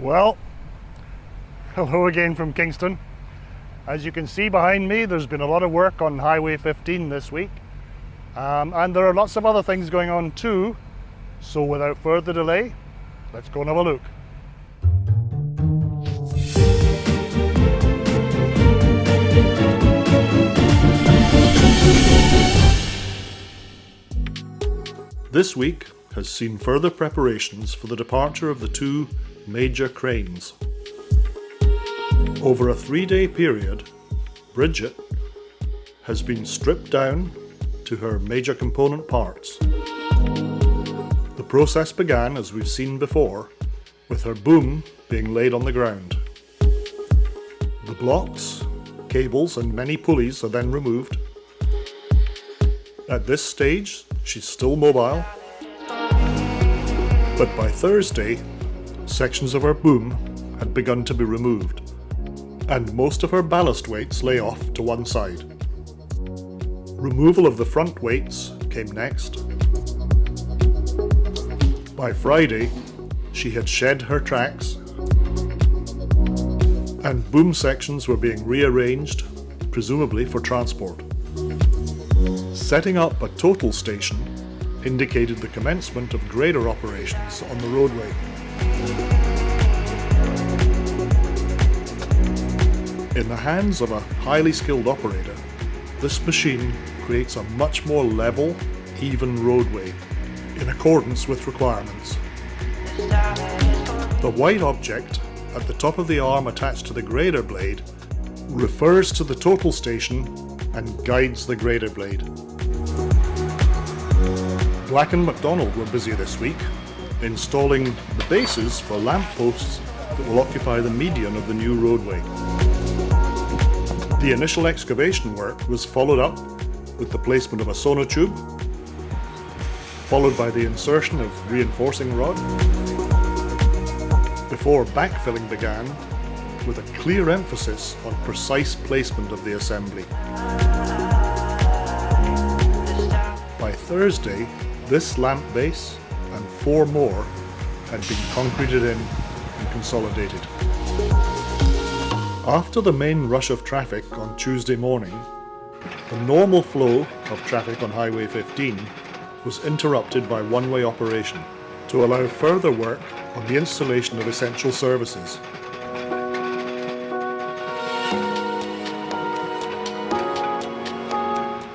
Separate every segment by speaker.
Speaker 1: Well, hello again from Kingston. As you can see behind me, there's been a lot of work on Highway 15 this week. Um, and there are lots of other things going on too. So without further delay, let's go and have a look. This week has seen further preparations for the departure of the two major cranes. Over a three-day period, Bridget has been stripped down to her major component parts. The process began, as we've seen before, with her boom being laid on the ground. The blocks, cables and many pulleys are then removed. At this stage, she's still mobile, but by Thursday, sections of her boom had begun to be removed and most of her ballast weights lay off to one side. Removal of the front weights came next. By Friday, she had shed her tracks and boom sections were being rearranged, presumably for transport. Setting up a total station indicated the commencement of grader operations on the roadway. In the hands of a highly skilled operator, this machine creates a much more level, even roadway, in accordance with requirements. The white object at the top of the arm attached to the grader blade refers to the total station and guides the grader blade. Black & McDonald were busy this week installing the bases for lamp posts that will occupy the median of the new roadway. The initial excavation work was followed up with the placement of a sonotube, followed by the insertion of reinforcing rod, before backfilling began with a clear emphasis on precise placement of the assembly. By Thursday, this lamp base and four more had been concreted in and consolidated. After the main rush of traffic on Tuesday morning, the normal flow of traffic on Highway 15 was interrupted by one-way operation to allow further work on the installation of essential services.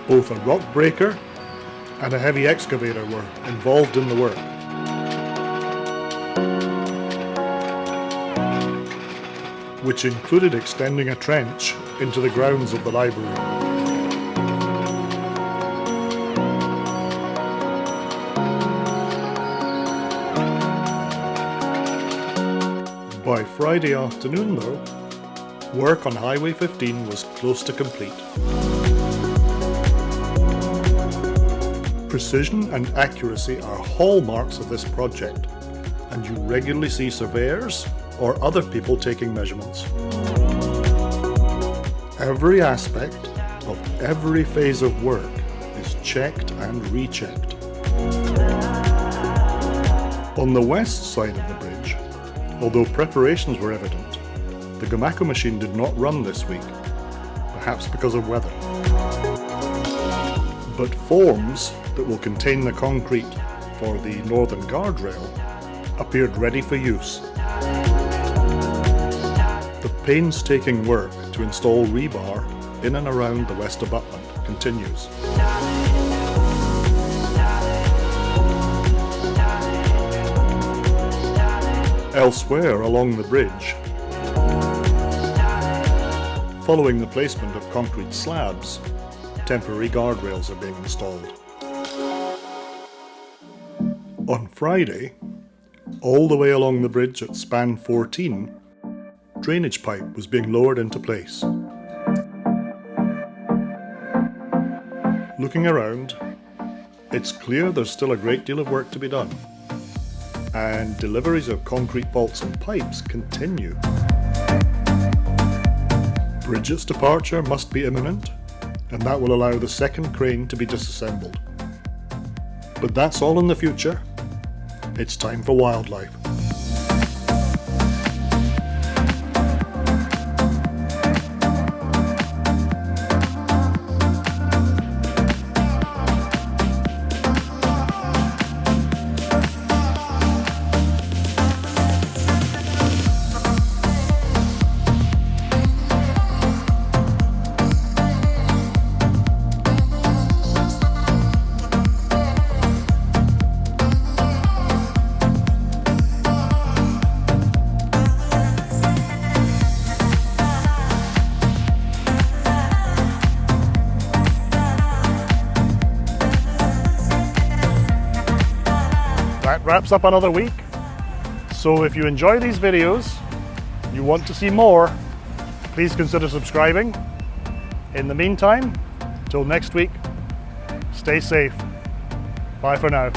Speaker 1: Both a rock breaker and a heavy excavator were involved in the work. which included extending a trench into the grounds of the library. By Friday afternoon though, work on Highway 15 was close to complete. Precision and accuracy are hallmarks of this project, and you regularly see surveyors or other people taking measurements. Every aspect of every phase of work is checked and rechecked. On the west side of the bridge, although preparations were evident, the Gomaco machine did not run this week, perhaps because of weather. But forms that will contain the concrete for the northern guardrail appeared ready for use the painstaking work to install rebar in and around the west abutment continues. Elsewhere along the bridge, following the placement of concrete slabs, temporary guardrails are being installed. On Friday, all the way along the bridge at span 14, drainage pipe was being lowered into place. Looking around, it's clear there's still a great deal of work to be done, and deliveries of concrete vaults and pipes continue. Bridget's departure must be imminent, and that will allow the second crane to be disassembled. But that's all in the future. It's time for wildlife. Wraps up another week. So if you enjoy these videos, you want to see more, please consider subscribing. In the meantime, till next week, stay safe. Bye for now.